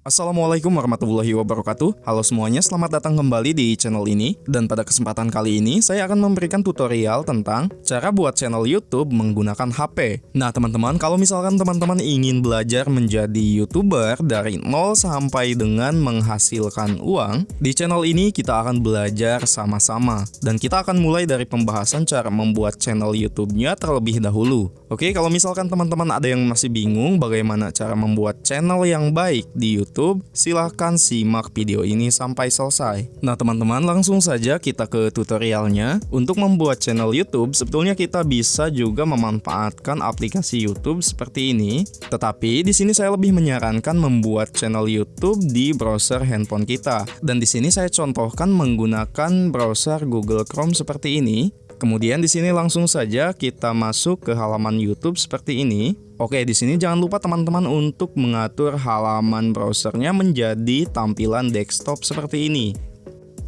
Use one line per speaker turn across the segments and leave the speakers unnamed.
Assalamualaikum warahmatullahi wabarakatuh. Halo semuanya, selamat datang kembali di channel ini. Dan pada kesempatan kali ini, saya akan memberikan tutorial tentang Cara buat channel Youtube menggunakan HP Nah teman-teman, kalau misalkan teman-teman ingin belajar menjadi Youtuber Dari nol sampai dengan menghasilkan uang Di channel ini kita akan belajar sama-sama. Dan kita akan mulai dari pembahasan cara membuat channel Youtube-nya terlebih dahulu. Oke, kalau misalkan teman-teman ada yang masih bingung Bagaimana cara membuat channel yang baik di Youtube YouTube, silahkan simak video ini sampai selesai. Nah teman-teman langsung saja kita ke tutorialnya. Untuk membuat channel YouTube, sebetulnya kita bisa juga memanfaatkan aplikasi YouTube seperti ini. Tetapi di sini saya lebih menyarankan membuat channel YouTube di browser handphone kita. Dan di sini saya contohkan menggunakan browser Google Chrome seperti ini. Kemudian di sini langsung saja kita masuk ke halaman YouTube seperti ini. Oke, di sini jangan lupa teman-teman untuk mengatur halaman browsernya menjadi tampilan desktop seperti ini.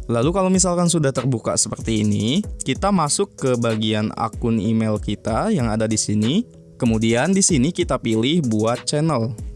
Lalu kalau misalkan sudah terbuka seperti ini, kita masuk ke bagian akun email kita yang ada di sini. Kemudian di sini kita pilih buat channel.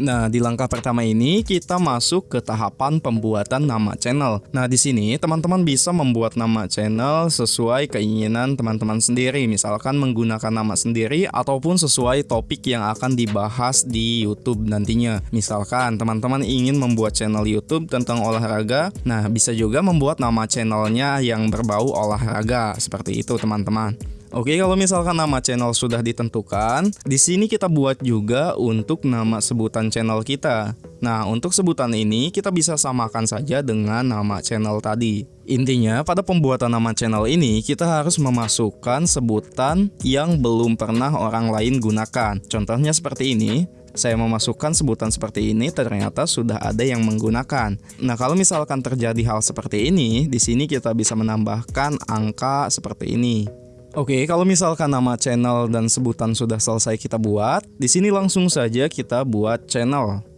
Nah, di langkah pertama ini kita masuk ke tahapan pembuatan nama channel. Nah, di sini teman-teman bisa membuat nama channel sesuai keinginan teman-teman sendiri, misalkan menggunakan nama sendiri ataupun sesuai topik yang akan dibahas di YouTube nantinya. Misalkan teman-teman ingin membuat channel YouTube tentang olahraga, nah bisa juga membuat nama channelnya yang berbau olahraga seperti itu, teman-teman. Oke, kalau misalkan nama channel sudah ditentukan, di sini kita buat juga untuk nama sebutan channel kita. Nah, untuk sebutan ini kita bisa samakan saja dengan nama channel tadi. Intinya, pada pembuatan nama channel ini kita harus memasukkan sebutan yang belum pernah orang lain gunakan. Contohnya seperti ini, saya memasukkan sebutan seperti ini ternyata sudah ada yang menggunakan. Nah, kalau misalkan terjadi hal seperti ini, di sini kita bisa menambahkan angka seperti ini. Oke, kalau misalkan nama channel dan sebutan sudah selesai kita buat, di sini langsung saja kita buat channel.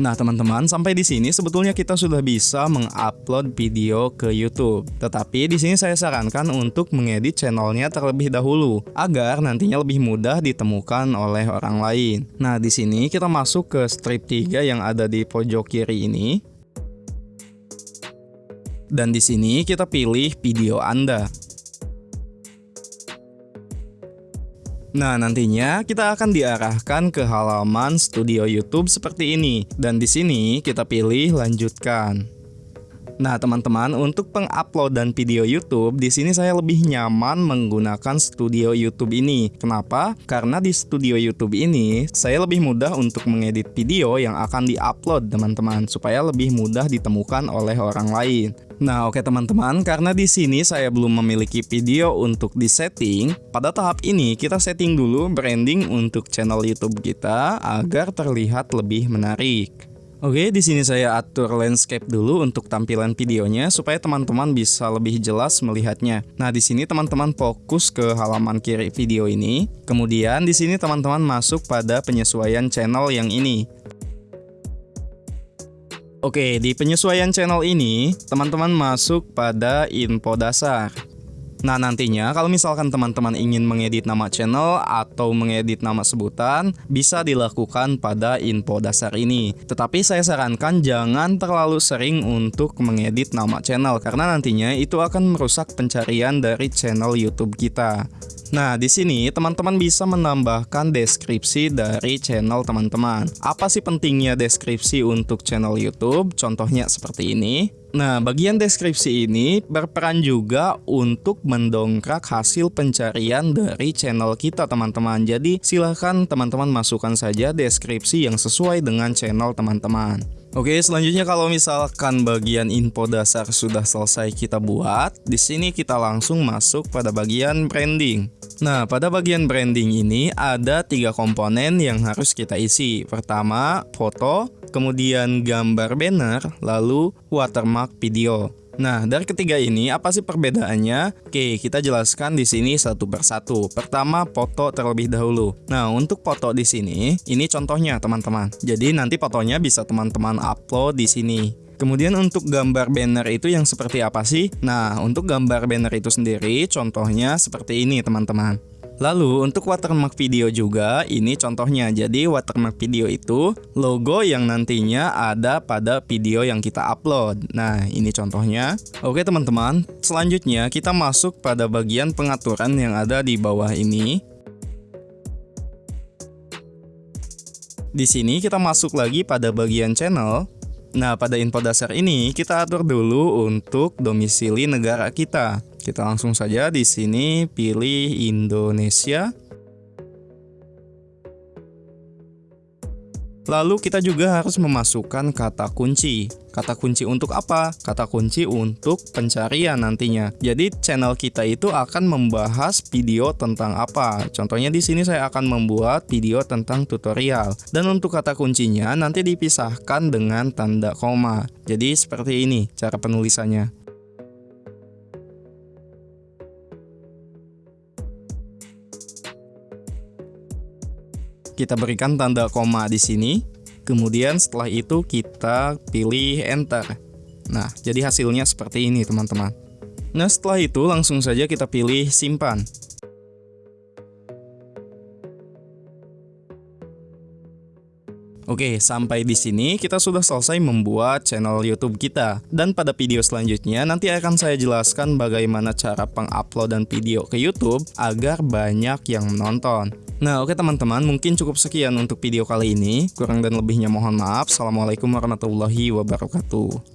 Nah teman-teman, sampai di sini sebetulnya kita sudah bisa mengupload video ke YouTube. Tetapi di sini saya sarankan untuk mengedit channelnya terlebih dahulu, agar nantinya lebih mudah ditemukan oleh orang lain. Nah di sini kita masuk ke strip 3 yang ada di pojok kiri ini. Dan di sini kita pilih video Anda. Nah, nantinya kita akan diarahkan ke halaman studio YouTube seperti ini. Dan di sini kita pilih lanjutkan. Nah, teman-teman, untuk penguploadan video YouTube, di sini saya lebih nyaman menggunakan studio YouTube ini. Kenapa? Karena di studio YouTube ini, saya lebih mudah untuk mengedit video yang akan diupload, teman-teman, supaya lebih mudah ditemukan oleh orang lain. Nah, oke teman-teman, karena di sini saya belum memiliki video untuk disetting, pada tahap ini kita setting dulu branding untuk channel YouTube kita agar terlihat lebih menarik. Oke, di sini saya atur landscape dulu untuk tampilan videonya supaya teman-teman bisa lebih jelas melihatnya. Nah, di sini teman-teman fokus ke halaman kiri video ini. Kemudian di sini teman-teman masuk pada penyesuaian channel yang ini. Oke, di penyesuaian channel ini, teman-teman masuk pada info dasar. Nah nantinya kalau misalkan teman-teman ingin mengedit nama channel atau mengedit nama sebutan bisa dilakukan pada info dasar ini. Tetapi saya sarankan jangan terlalu sering untuk mengedit nama channel karena nantinya itu akan merusak pencarian dari channel YouTube kita. Nah, di sini teman-teman bisa menambahkan deskripsi dari channel teman-teman. Apa sih pentingnya deskripsi untuk channel YouTube? Contohnya seperti ini. Nah, bagian deskripsi ini berperan juga untuk mendongkrak hasil pencarian dari channel kita, teman-teman. Jadi, silahkan teman-teman masukkan saja deskripsi yang sesuai dengan channel teman-teman. Oke, selanjutnya kalau misalkan bagian info dasar sudah selesai kita buat, di sini kita langsung masuk pada bagian branding. Nah, pada bagian branding ini ada tiga komponen yang harus kita isi. Pertama, foto, kemudian gambar banner, lalu watermark video. Nah, dari ketiga ini apa sih perbedaannya? Oke, kita jelaskan di sini satu persatu. Pertama, foto terlebih dahulu. Nah, untuk foto di sini, ini contohnya teman-teman. Jadi nanti fotonya bisa teman-teman upload di sini. Kemudian untuk gambar banner itu yang seperti apa sih? Nah, untuk gambar banner itu sendiri contohnya seperti ini teman-teman. Lalu untuk watermark video juga ini contohnya. Jadi watermark video itu logo yang nantinya ada pada video yang kita upload. Nah, ini contohnya. Oke teman-teman, selanjutnya kita masuk pada bagian pengaturan yang ada di bawah ini. Di sini kita masuk lagi pada bagian channel. Nah, pada info dasar ini kita atur dulu untuk domisili negara kita. Kita langsung saja di sini pilih Indonesia. Lalu kita juga harus memasukkan kata kunci. Kata kunci untuk apa? Kata kunci untuk pencarian nantinya. Jadi channel kita itu akan membahas video tentang apa. Contohnya di sini saya akan membuat video tentang tutorial. Dan untuk kata kuncinya nanti dipisahkan dengan tanda koma. Jadi seperti ini cara penulisannya. Kita berikan tanda koma di sini. Kemudian setelah itu kita pilih enter. Nah, jadi hasilnya seperti ini teman-teman. Nah, setelah itu langsung saja kita pilih simpan. Oke, sampai di sini kita sudah selesai membuat channel YouTube kita. Dan pada video selanjutnya nanti akan saya jelaskan bagaimana cara penguploadan video ke YouTube agar banyak yang menonton. Nah oke teman-teman mungkin cukup sekian untuk video kali ini Kurang dan lebihnya mohon maaf Assalamualaikum warahmatullahi wabarakatuh